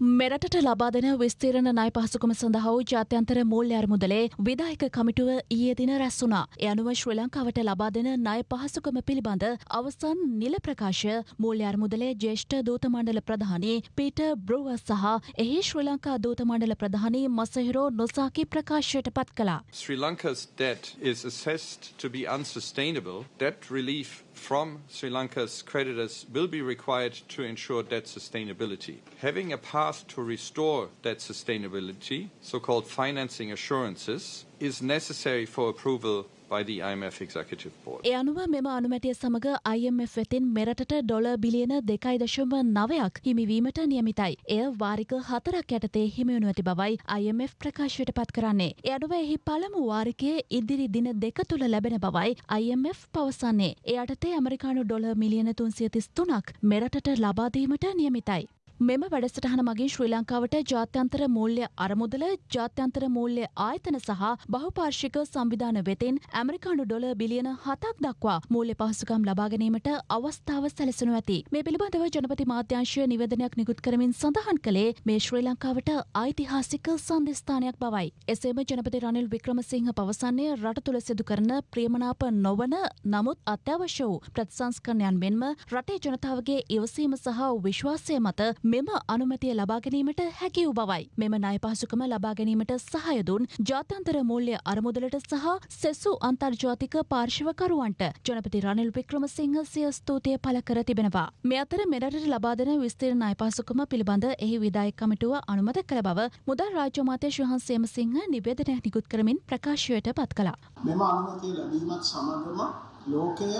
මෙරටට ලබාදන විස්තීරණ ණය පහසුකම සඳහා වූ ජාත්‍යන්තර මූල්‍ය අරමුදලේ විදායක කමිටුව ඊයේ දින රැස් වුණා. ඒ අනුව ශ්‍රී ලංකාවට ලබා දෙන ණය පහසුකම පිළිබඳ අවසන් නිල ප්‍රකාශ මූල්‍ය අරමුදලේ ජ්‍යෙෂ්ඨ දූත මණ්ඩල ප්‍රධානී පීටර් බ්‍රූවර් සහ එහි ශ්‍රී ලංකා දූත මණ්ඩල ප්‍රධානී මසහිරෝ නොසාකි ප්‍රකාශයට පත් කළා. Sri Lanka's debt is assessed to be unsustainable. Debt relief from Sri Lanka's creditors will be required to ensure debt sustainability. Having a path to restore debt sustainability, so called financing assurances, is necessary for approval by the IMF Executive Board. ඒ අනුව මෙම අනුමැතිය සමඟ IMF වෙතින් මෙරටට ඩොල බිලියන දෙකයි දශම නවයක් හිමිවීමට නියමිතයි. එය වාරික හතරක් යටතේ හිමිවනු ඇති බවයි IMF ප්‍රකාශයට පත් කරන්නේ. ඒ අනුව එහි පළමු වාරිකයේ ඉදිරි දින දෙක තුළ ලැබෙන බවයි IMF පවසන්නේ. ඒ අටතේ ඇමරිකානු ඩොල මිලියන තුන්සිය තිස් තුනක් මෙරටට ලබාදීමට නියමිතයි. මෙම වැඩසටහන මගින් ශ්‍රී ලංකාවට ජාත්‍යන්තර මූල්‍ය අරමුදල ජාත්‍යන්තර මූල්‍ය ආයතන සහ බහුපාර්ශික සංවිධාන වෙතින් ඇමරිකානු ඩොල බිලියන හතක් දක්වා මූල්‍ය පහසුකම් ලබා ගැනීමට අවස්ථාව සැලසනු ඇති. මේ පිළිබඳව ජනපති මාධ්‍යංශය නිවේදනයක් නිකුත් කරමින් සඳහන් කළේ මේ ශ්‍රී ලංකාවට ඓතිහාසික සන්ධස්ථානයක් බවයි. එසේම ජනපති රනිල් වික්‍රමසිංහ පවසන්නේ රට තුළ සිදු කරන ප්‍රියමනාප නොවන නමුත් අත්‍යවශ්‍ය වූ ප්‍රතිසංස්කරණයන් මෙන්ම රටේ ජනතාවගේ ඉවසීම සහ විශ්වාසය මත මෙම අනුමැතිය ලබා ගැනීමට හැකි වූ බවයි. මෙම ණය පහසුකම ලබා ගැනීමට සහය දුන් ජාත්‍යන්තර මූල්‍ය අරමුදලට සහ සෙසු අන්තර්ජාතික පාර්ශවකරුවන්ට ජනපති රනිල් වික්‍රමසිංහ සිය ස්තුතිය පළ කර තිබෙනවා. මේ අතර මෙරටට ලබා දෙන විස්තීර්ණ ණය පහසුකම පිළිබඳ එහි විදායක කමිටුව අනුමත කළ බව මුදල් රාජ්‍ය අමාත්‍ය ශුහන් සේමසිංහ නිවේදනයක් නිකුත් කරමින් ප්‍රකාශයට පත් කළා. මෙම අනුමැතිය ලැබීමත් සමගම ලෝකය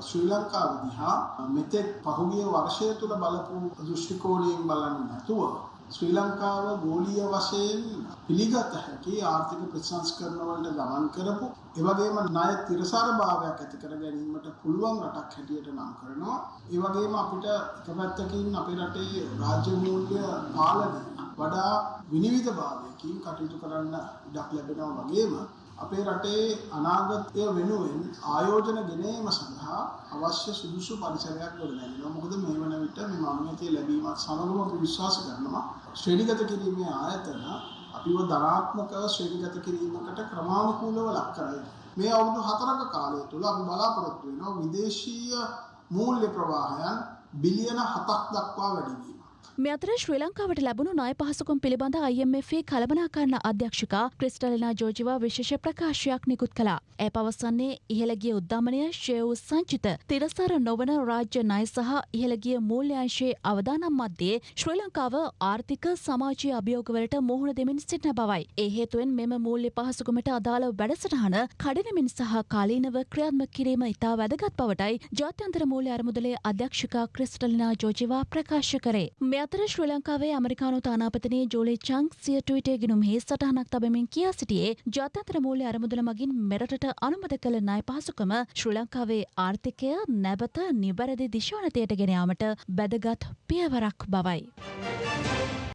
ශ්‍රී ලංකාව දිහා මෙතෙක් පහුගිය වර්ෂය තුළ බලපු දෘෂ්ටිකෝණයෙන් බලන්නේ නැතුව ශ්‍රී ලංකාව ගෝලීය වශයෙන් පිළිගත හැකි ආර්ථික ප්‍රතිසංස්කරණ වලට ගමන් කරපු ඒ වගේම ණය තිරසාර භාවයක් ඇති කර ගැනීමට පුළුවන් රටක් හැටියට නම් කරනවා. ඒ වගේම අපිට එක පැත්තකින් අපේ රටේ රාජ්‍ය මූල්‍ය පාලනය වඩා විනිවිද භාවයකින් කටයුතු කරන්න ඉඩක් ලැබෙනවා වගේම අපේ රටේ අනාගතය වෙනුවෙන් ආයෝජන ගෙනීම සඳහා අවශ්‍ය සුදුසු පරිසරයක් ගොඩනැගෙනවා. මොකද මේ වන විට මේ මානවීය ලැබීමත් සමගම අපි විශ්වාස කරනවා ශ්‍රේණිගත කිරීමේ ආයතන අපිව ධනාත්මකව ශ්‍රේණිගත කිරීමකට ක්‍රමානුකූලව ලක් කරයි. මේ අවුරුදු හතරක කාලය තුළ අපි බලාපොරොත්තු වෙනවා විදේශීය මූල්‍ය ප්‍රවාහයන් බිලියන 7ක් දක්වා වැඩි වීම. මේ අතර ශ්‍රී ලංකාවට ලැබුණු ණය පහසුකම් පිළිබඳ IMF කළමනාකරණ අධ්‍යක්ෂකා ක්‍රිස්ටලිනා ජෝජිවා විශේෂ ප්‍රකාශයක් නිකුත් කළා. ඇය පවසන්නේ ඉහළගිය උද්දමනය ශ්‍රේ වූ සංචිත තිරසර නොවන රාජ්‍ය ණය සහ ඉහළගිය මූල්‍යංශයේ අවදානම් මධ්‍යයේ ශ්‍රී ලංකාව ආර්ථික සමාජීය අභියෝගවලට මුහුණ දෙමින් සිටින බවයි. ඒ හේතුවෙන් මෙම මූල්‍ය පහසුකමට අදාළ වැඩසටහන කඩිනමින් සහ කාලීනව ක්‍රියාත්මක කිරීම ඉතා වැදගත් බවටයි ජාත්‍යන්තර මූල්‍ය අරමුදලේ අධ්‍යක්ෂකා ක්‍රිස්ටලිනා ජෝජිවා ප්‍රකාශ කරේ. මේ අතර ශ්‍රී ලංකාවේ ඇමරිකානු තානාපතිනේ ජෝලි චං සිය ට්විටේ ගිනුම් හේ සටහනක් තබමින් කියා සිටියේ ජාත්‍යන්තර මූල්‍ය අරමුදල මගින් මෙරටට අනුමත කළ ණය පහසුකම ශ්‍රී ලංකාවේ ආර්ථිකය නැවත නිවැරදි දිශානතයට ගෙන යාමට වැදගත් පියවරක් බවයි.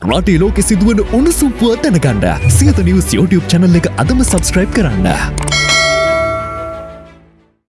රටේ ලෝකෙ සිදුවන උණුසුම් පුවත් දැනගන්න සියත නිවස් YouTube channel එක අදම subscribe කරන්න.